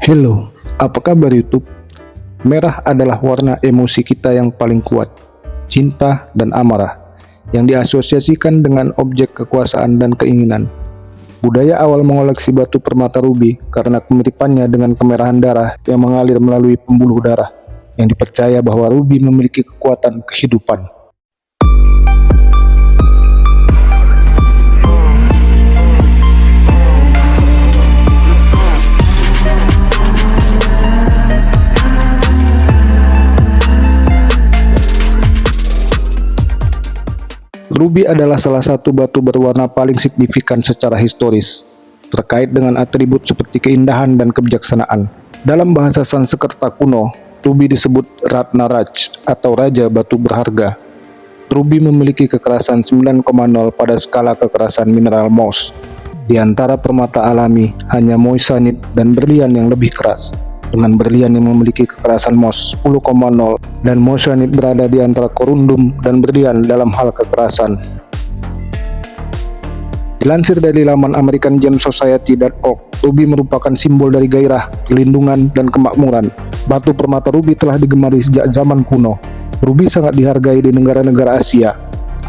Hello, apa kabar YouTube? Merah adalah warna emosi kita yang paling kuat, cinta dan amarah, yang diasosiasikan dengan objek kekuasaan dan keinginan. Budaya awal mengoleksi batu permata ruby karena kemiripannya dengan kemerahan darah yang mengalir melalui pembuluh darah, yang dipercaya bahwa ruby memiliki kekuatan kehidupan. Ruby adalah salah satu batu berwarna paling signifikan secara historis, terkait dengan atribut seperti keindahan dan kebijaksanaan. Dalam bahasa Sanskerta kuno, Ruby disebut Ratna Raj atau Raja Batu Berharga. Ruby memiliki kekerasan 9,0 pada skala kekerasan mineral Mohs. Di antara permata alami, hanya moissanite dan berlian yang lebih keras dengan berlian yang memiliki kekerasan MOS 10,0 dan moissanite berada di antara korundum dan berlian dalam hal kekerasan. Dilansir dari laman American Gem Society.org, ruby merupakan simbol dari gairah, perlindungan, dan kemakmuran. Batu permata ruby telah digemari sejak zaman kuno. Ruby sangat dihargai di negara-negara Asia.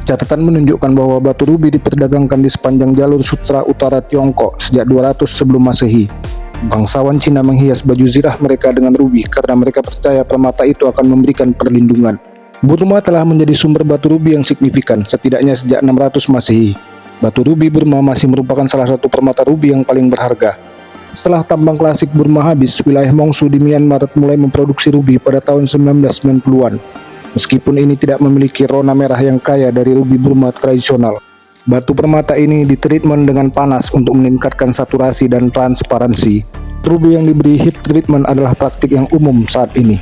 Catatan menunjukkan bahwa batu ruby diperdagangkan di sepanjang jalur sutra utara Tiongkok sejak 200 sebelum masehi. Bangsawan Cina menghias baju zirah mereka dengan rubi karena mereka percaya permata itu akan memberikan perlindungan. Burma telah menjadi sumber batu rubi yang signifikan, setidaknya sejak 600 Masehi. Batu rubi Burma masih merupakan salah satu permata rubi yang paling berharga. Setelah tambang klasik Burma habis, wilayah Mongsu di Myanmar mulai memproduksi rubi pada tahun 1990-an. Meskipun ini tidak memiliki rona merah yang kaya dari rubi Burma tradisional. Batu permata ini ditreatment dengan panas untuk meningkatkan saturasi dan transparansi. Ruby yang diberi heat treatment adalah praktik yang umum saat ini.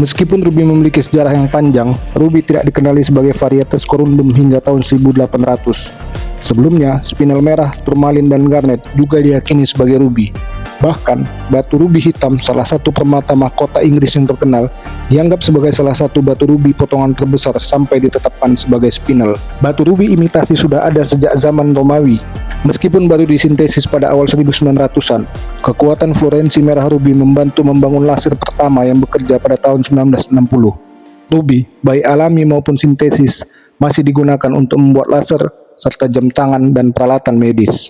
Meskipun ruby memiliki sejarah yang panjang, ruby tidak dikenali sebagai varietas corundum hingga tahun 1800. Sebelumnya, spinel merah, turmalin, dan garnet juga diyakini sebagai ruby. Bahkan, batu rubi hitam, salah satu permata mahkota Inggris yang terkenal, dianggap sebagai salah satu batu rubi potongan terbesar sampai ditetapkan sebagai spinel. Batu rubi imitasi sudah ada sejak zaman Romawi. Meskipun baru disintesis pada awal 1900-an, kekuatan fluorensi merah rubi membantu membangun laser pertama yang bekerja pada tahun 1960. Ruby, baik alami maupun sintesis, masih digunakan untuk membuat laser serta jam tangan dan peralatan medis.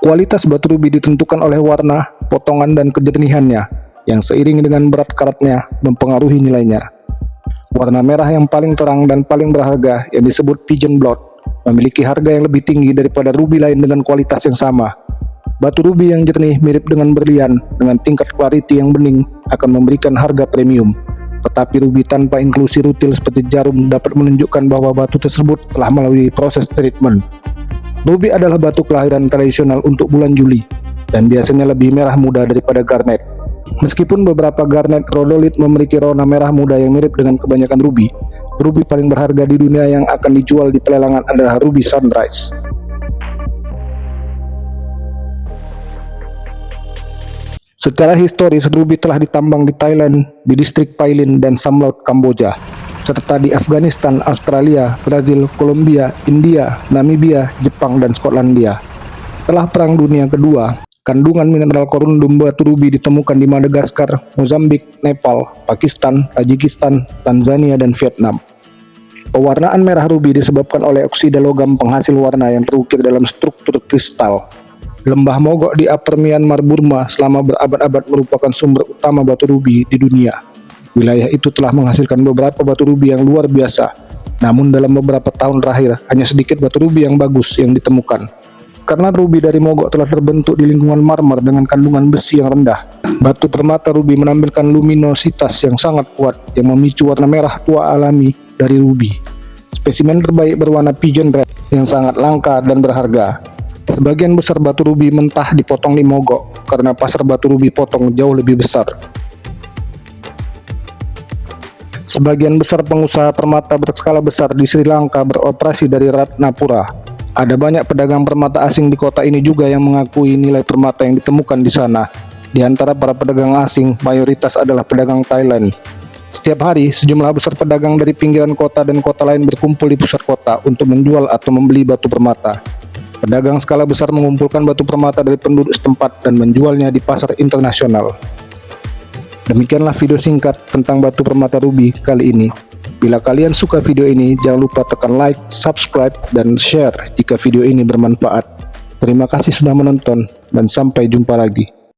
Kualitas batu rubi ditentukan oleh warna, potongan, dan kejernihannya, yang seiring dengan berat karatnya mempengaruhi nilainya. Warna merah yang paling terang dan paling berharga yang disebut pigeon blood memiliki harga yang lebih tinggi daripada rubi lain dengan kualitas yang sama. Batu rubi yang jernih mirip dengan berlian dengan tingkat clarity yang bening akan memberikan harga premium. Tetapi rubi tanpa inklusi rutil seperti jarum dapat menunjukkan bahwa batu tersebut telah melalui proses treatment. Ruby adalah batu kelahiran tradisional untuk bulan Juli dan biasanya lebih merah muda daripada garnet. Meskipun beberapa garnet rhodolit memiliki warna merah muda yang mirip dengan kebanyakan ruby, ruby paling berharga di dunia yang akan dijual di pelelangan adalah ruby sunrise. Secara historis, ruby telah ditambang di Thailand, di distrik Pailin dan Samlaut, Kamboja serta di Afghanistan, Australia, Brazil, Kolombia, India, Namibia, Jepang, dan Skotlandia. Setelah Perang Dunia Kedua, kandungan mineral korundum batu rubi ditemukan di Madagaskar, Mozambik, Nepal, Pakistan, Tajikistan, Tanzania, dan Vietnam. Pewarnaan merah rubi disebabkan oleh oksida logam penghasil warna yang terukir dalam struktur kristal. Lembah Mogok di Upper Myanmar Burma selama berabad-abad merupakan sumber utama batu rubi di dunia. Wilayah itu telah menghasilkan beberapa batu rubi yang luar biasa. Namun dalam beberapa tahun terakhir, hanya sedikit batu rubi yang bagus yang ditemukan. Karena rubi dari mogok telah terbentuk di lingkungan marmer dengan kandungan besi yang rendah. Batu permata rubi menampilkan luminositas yang sangat kuat yang memicu warna merah tua alami dari rubi. Spesimen terbaik berwarna pigeon red yang sangat langka dan berharga. Sebagian besar batu rubi mentah dipotong di mogok karena pasar batu rubi potong jauh lebih besar. Sebagian besar pengusaha permata berskala besar di Sri Lanka beroperasi dari Ratnapura. Ada banyak pedagang permata asing di kota ini juga yang mengakui nilai permata yang ditemukan di sana. Di antara para pedagang asing, mayoritas adalah pedagang Thailand. Setiap hari, sejumlah besar pedagang dari pinggiran kota dan kota lain berkumpul di pusat kota untuk menjual atau membeli batu permata. Pedagang skala besar mengumpulkan batu permata dari penduduk setempat dan menjualnya di pasar internasional. Demikianlah video singkat tentang batu permata ruby kali ini. Bila kalian suka video ini, jangan lupa tekan like, subscribe, dan share jika video ini bermanfaat. Terima kasih sudah menonton, dan sampai jumpa lagi.